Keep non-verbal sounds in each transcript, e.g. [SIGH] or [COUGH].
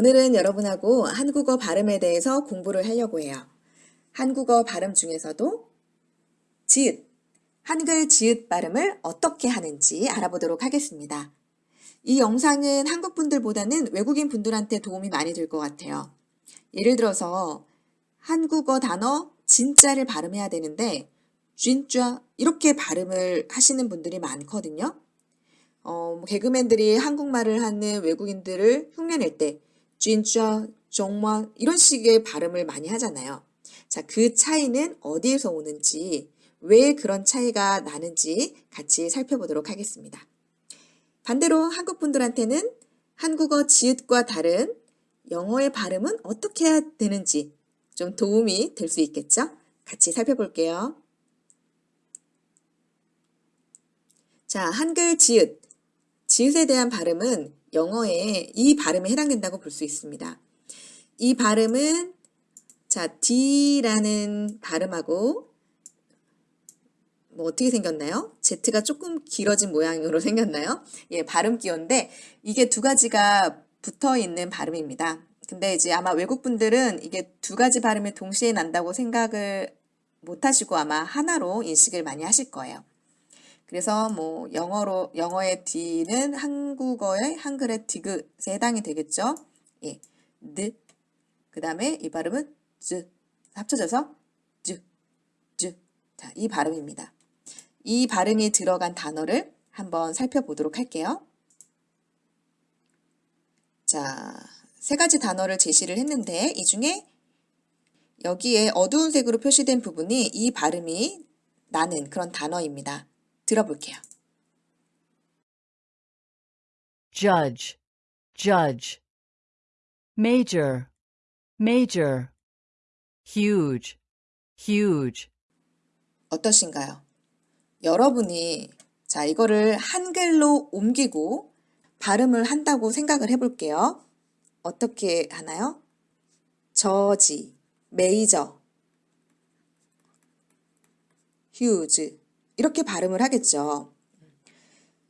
오늘은 여러분하고 한국어 발음에 대해서 공부를 하려고 해요. 한국어 발음 중에서도 지읒, 한글 지읒 발음을 어떻게 하는지 알아보도록 하겠습니다. 이 영상은 한국 분들보다는 외국인 분들한테 도움이 많이 될 것 같아요. 예를 들어서 한국어 단어 진짜를 발음해야 되는데 진짜 이렇게 발음을 하시는 분들이 많거든요. 어, 뭐 개그맨들이 한국말을 하는 외국인들을 흉내낼 때 진짜, 정말 이런 식의 발음을 많이 하잖아요. 자, 그 차이는 어디에서 오는지, 왜 그런 차이가 나는지 같이 살펴보도록 하겠습니다. 반대로 한국 분들한테는 한국어 지읒과 다른 영어의 발음은 어떻게 해야 되는지 좀 도움이 될 수 있겠죠? 같이 살펴볼게요. 자, 한글 지읒. 지읒에 대한 발음은 영어에 이 발음에 해당된다고 볼 수 있습니다. 이 발음은 자, D라는 발음하고 뭐 어떻게 생겼나요? Z가 조금 길어진 모양으로 [LAUGHS] 생겼나요? 예, 발음 기호인데 이게 두 가지가 붙어 있는 발음입니다. 근데 이제 아마 외국 분들은 이게 두 가지 발음이 동시에 난다고 생각을 못 하시고 아마 하나로 인식을 많이 하실 거예요. 그래서 뭐 영어로 영어의 D는 한국어의 한글의 디귿에 해당이 되겠죠. 예, 느. 그 다음에 이 발음은 즈 합쳐져서 즈, 즈. 자, 이 발음입니다. 이 발음이 들어간 단어를 한번 살펴보도록 할게요. 자, 세 가지 단어를 제시를 했는데 이 중에 여기에 어두운 색으로 표시된 부분이 이 발음이 나는 그런 단어입니다. 들어볼게요. judge, judge. Major, major. Huge, huge. 어떠신가요? 여러분이 자 이거를 한글로 옮기고 발음을 한다고 생각을 해볼게요. 어떻게 하나요? 저지, 메이저, 휴즈 이렇게 발음을 하겠죠.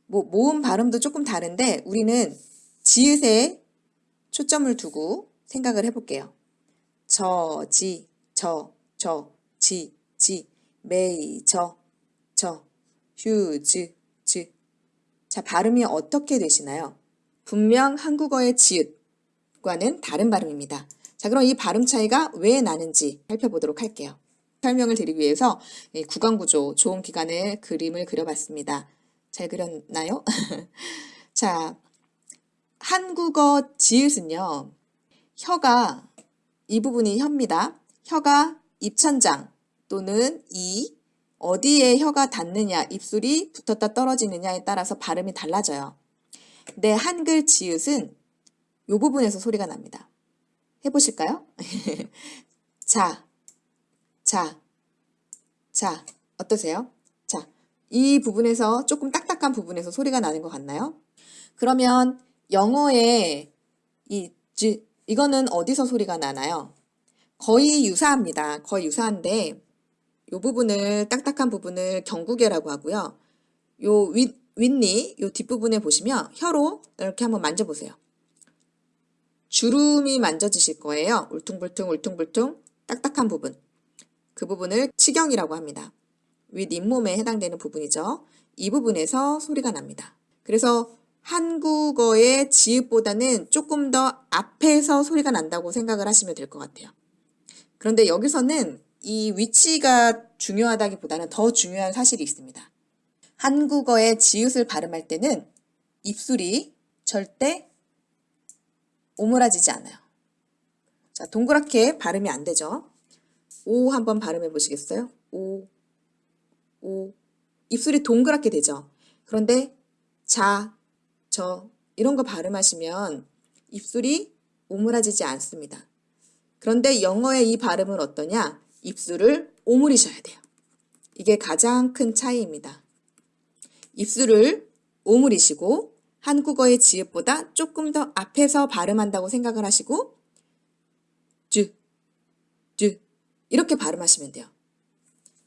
뭐 모음 발음도 조금 다른데 우리는 지읒에 초점을 두고 생각을 해볼게요. 저, 지, 저, 저, 지, 지, 메이, 저, 저, 휴 즈, 즈. 자, 발음이 어떻게 되시나요? 분명 한국어의 지읒과는 다른 발음입니다. 자, 그럼 이 발음 차이가 왜 나는지 살펴보도록 할게요. 설명을 드리기 위해서 구강구조, 좋은 기간의 그림을 그려봤습니다. 잘 그렸나요? [LAUGHS] 자, 한국어 지읒은요. 혀가 이 부분이 혀입니다. 혀가 입천장 또는 이 어디에 혀가 닿느냐, 입술이 붙었다 떨어지느냐에 따라서 발음이 달라져요. 근데 한글 지읒은 이 부분에서 소리가 납니다. 해보실까요? [LAUGHS] 자, 자, 자, 어떠세요? 자, 이 부분에서 조금 딱딱한 부분에서 소리가 나는 것 같나요? 그러면 영어의 이 지, 이거는 어디서 소리가 나나요? 거의 유사합니다. 거의 유사한데 이 부분을 딱딱한 부분을 경구개라고 하고요. 요 윗, 윗니, 요 뒷부분에 보시면 혀로 이렇게 한번 만져보세요. 주름이 만져지실 거예요. 울퉁불퉁 울퉁불퉁 딱딱한 부분. 그 부분을 치경이라고 합니다. 윗 잇몸에 해당되는 부분이죠. 이 부분에서 소리가 납니다. 그래서 한국어의 지읒보다는 조금 더 앞에서 소리가 난다고 생각을 하시면 될 것 같아요. 그런데 여기서는 이 위치가 중요하다기보다는 더 중요한 사실이 있습니다. 한국어의 지읒을 발음할 때는 입술이 절대 오므라지지 않아요. 자, 동그랗게 발음이 안 되죠. 오 한번 발음해 보시겠어요? 오, 오. 입술이 동그랗게 되죠. 그런데 자, 저 이런 거 발음하시면 입술이 오므라지지 않습니다. 그런데 영어의 이 발음은 어떠냐? 입술을 오므리셔야 돼요. 이게 가장 큰 차이입니다. 입술을 오므리시고 한국어의 지읒보다 조금 더 앞에서 발음한다고 생각을 하시고 이렇게 발음하시면 돼요.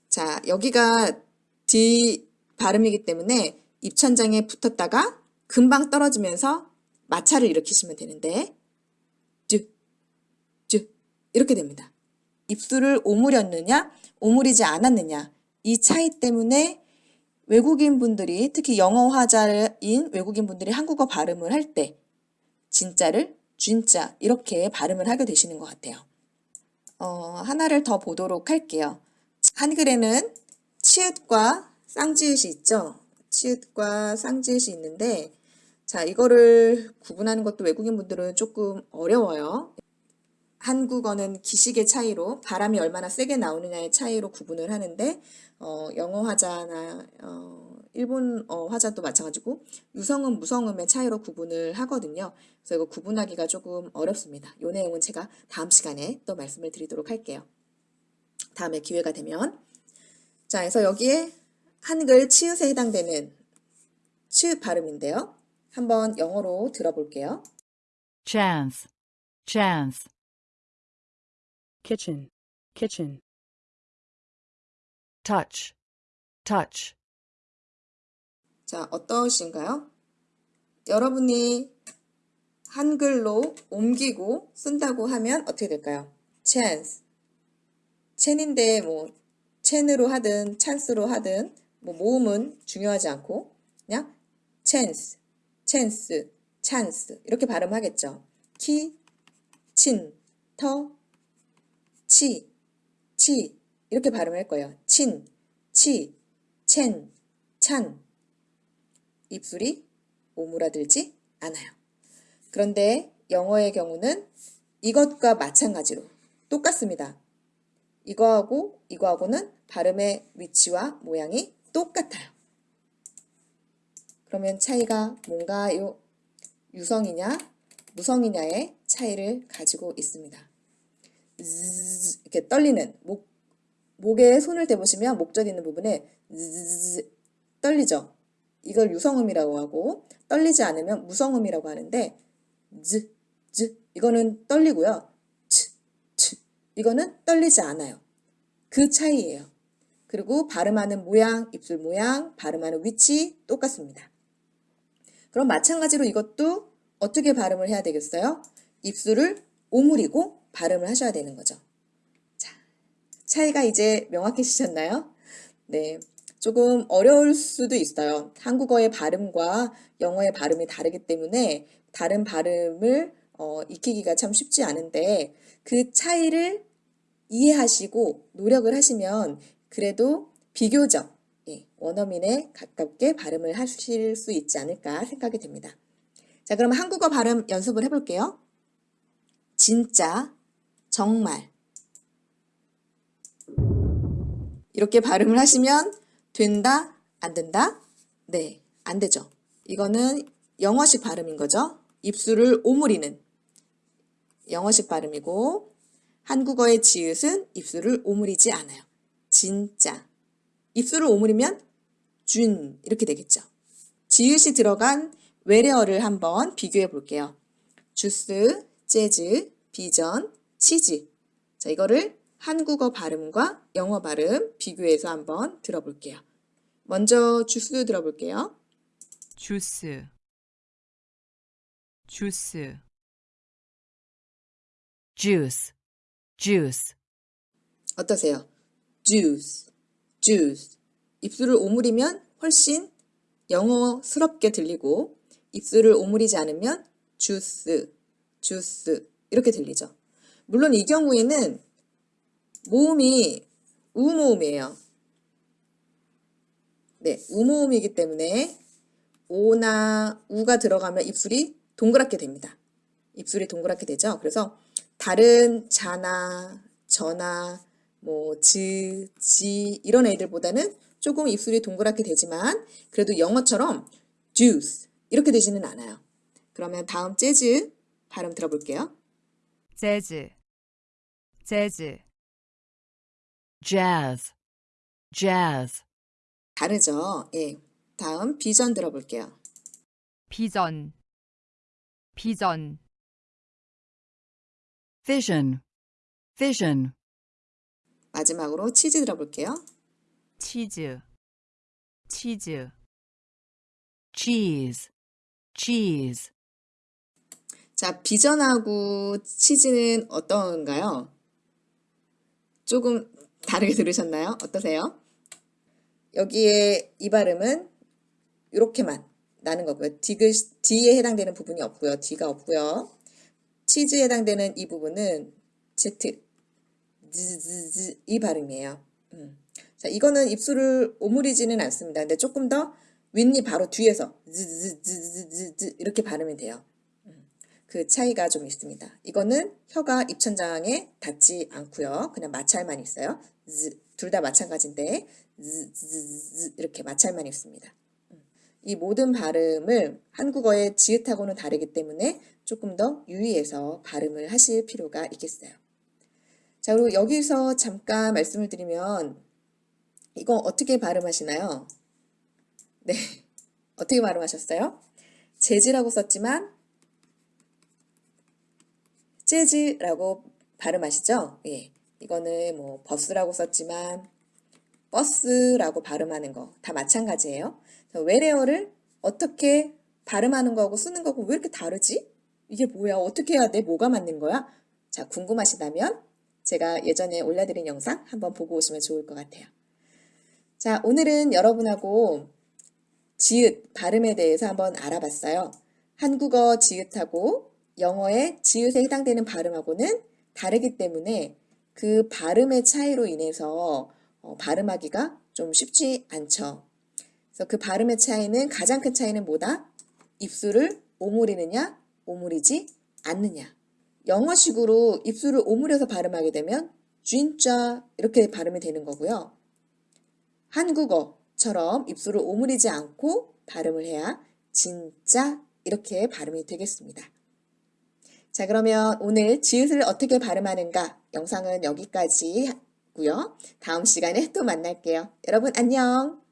자, 여기가 D 발음이기 때문에 입천장에 붙었다가 금방 떨어지면서 마찰을 일으키시면 되는데 이렇게 됩니다. 입술을 오므렸느냐, 오므리지 않았느냐. 이 차이 때문에 외국인 분들이, 특히 영어 화자인 외국인 분들이 한국어 발음을 할 때, 진짜를 진짜 이렇게 발음을 하게 되시는 것 같아요. 어, 하나를 더 보도록 할게요. 한글에는 치읓과 쌍지읒이 있죠. 치읓과 쌍지읒이 있는데, 자, 이거를 구분하는 것도 외국인 분들은 조금 어려워요. 한국어는 기식의 차이로 바람이 얼마나 세게 나오느냐의 차이로 구분을 하는데 어, 영어 화자나 어, 일본 어 화자도 마찬가지고 유성음 무성음의 차이로 구분을 하거든요. 그래서 이거 구분하기가 조금 어렵습니다. 이 내용은 제가 다음 시간에 또 말씀을 드리도록 할게요. 다음에 기회가 되면 자, 그래서 여기에 한글 치읓에 해당되는 치읓 발음인데요. 한번 영어로 들어볼게요. chance, chance, kitchen, kitchen, touch, touch, 자, 어떠신가요? 여러분이 한글로 옮기고 쓴다고 하면 어떻게 될까요? chance. 첸인데 뭐 첸으로 하든 찬스로 하든 뭐 모음은 중요하지 않고 그냥 chance, chance, chance 이렇게 발음하겠죠. 키, 친, 터, 치, 치 이렇게 발음할 거예요. 친, 치, 첸, 찬 입술이 오므라들지 않아요. 그런데 영어의 경우는 이것과 마찬가지로 똑같습니다. 이거하고 이거하고는 발음의 위치와 모양이 똑같아요. 그러면 차이가 뭔가요? 유성이냐, 무성이냐의 차이를 가지고 있습니다. 이렇게 떨리는 목 목에 손을 대보시면 목젖 있는 부분에 떨리죠. 이걸 유성음이라고 하고 떨리지 않으면 무성음이라고 하는데 z z 이거는 떨리고요. 치, 치 이거는 떨리지 않아요. 그 차이예요. 그리고 발음하는 모양, 입술 모양, 발음하는 위치 똑같습니다. 그럼 마찬가지로 이것도 어떻게 발음을 해야 되겠어요? 입술을 오므리고 발음을 하셔야 되는 거죠. 자, 차이가 이제 명확해지셨나요? 네. 조금 어려울 수도 있어요. 한국어의 발음과 영어의 발음이 다르기 때문에 다른 발음을 어, 익히기가 참 쉽지 않은데 그 차이를 이해하시고 노력을 하시면 그래도 비교적 예, 원어민에 가깝게 발음을 하실 수 있지 않을까 생각이 됩니다. 자, 그럼 한국어 발음 연습을 해볼게요. 진짜, 정말. 이렇게 발음을 하시면 된다? 안 된다? 네, 안 되죠. 이거는 영어식 발음인 거죠. 입술을 오므리는 영어식 발음이고 한국어의 지읒은 입술을 오므리지 않아요. 진짜. 입술을 오므리면 준 이렇게 되겠죠. 지읒이 들어간 외래어를 한번 비교해 볼게요. 주스, 재즈, 비전, 치즈. 자, 이거를 한국어 발음과 영어 발음 비교해서 한번 들어볼게요. 먼저 주스 들어볼게요. 주스, 주스, juice, juice, 어떠세요? juice, juice. 입술을 오므리면 훨씬 영어스럽게 들리고 입술을 오므리지 않으면 juice, juice 이렇게 들리죠. 물론 이 경우에는 모음이 우모음이에요. 네, 우모음이기 때문에 오나 우가 들어가면 입술이 동그랗게 됩니다. 입술이 동그랗게 되죠. 그래서 다른 자나 저나 뭐 즈, 지 이런 애들보다는 조금 입술이 동그랗게 되지만 그래도 영어처럼 juice 이렇게 되지는 않아요. 그러면 다음 재즈 발음 들어볼게요. 재즈, 재즈, jazz, jazz, 다르죠? 예. 다음 비전 들어볼게요. 비전, 비전, vision, vision, 마지막으로 치즈 들어볼게요. 치즈, 치즈, cheese, cheese, 자, 비전하고 치즈는 어떤가요? 조금 다르게 들으셨나요? 어떠세요? 여기에 이 발음은 이렇게만 나는 거고요. 디귿, D에 해당되는 부분이 없고요. D가 없고요. 치즈에 해당되는 이 부분은 Z, 즈즈즈 이 발음이에요. 음. 자, 이거는 입술을 오므리지는 않습니다. 근데 조금 더 윗니 바로 뒤에서 즈즈즈즈즈 이렇게 발음이 돼요. 음. 그 차이가 좀 있습니다. 이거는 혀가 입천장에 닿지 않고요. 그냥 마찰만 있어요. 둘 다 마찬가지인데 이렇게 마찰만 있습니다. 음. 이 모든 발음을 한국어의 지읒하고는 다르기 때문에 조금 더 유의해서 발음을 하실 필요가 있겠어요. 자, 그리고 여기서 잠깐 말씀을 드리면 이거 어떻게 발음하시나요? 네, [LAUGHS] 어떻게 발음하셨어요? 재즈라고 썼지만 재즈라고 발음하시죠? 예, 이거는 뭐 버스라고 썼지만 버스라고 발음하는 거 다 마찬가지예요. 외래어를 어떻게 발음하는 거하고 쓰는 거하고 왜 이렇게 다르지? 이게 뭐야? 어떻게 해야 돼? 뭐가 맞는 거야? 자, 궁금하시다면 제가 예전에 올려드린 영상 한번 보고 오시면 좋을 것 같아요. 자, 오늘은 여러분하고 지읒, 발음에 대해서 한번 알아봤어요. 한국어 지읒하고 영어의 지읒에 해당되는 발음하고는 다르기 때문에 그 발음의 차이로 인해서 어, 발음하기가 좀 쉽지 않죠. 그래서 그 발음의 차이는 가장 큰 차이는 뭐다? 입술을 오므리느냐, 오므리지 않느냐. 영어식으로 입술을 오므려서 발음하게 되면 진짜 이렇게 발음이 되는 거고요. 한국어처럼 입술을 오므리지 않고 발음을 해야 진짜 이렇게 발음이 되겠습니다. 자 그러면 오늘 지읒을 어떻게 발음하는가 영상은 여기까지 고요 다음 시간에 또 만날게요. 여러분 안녕.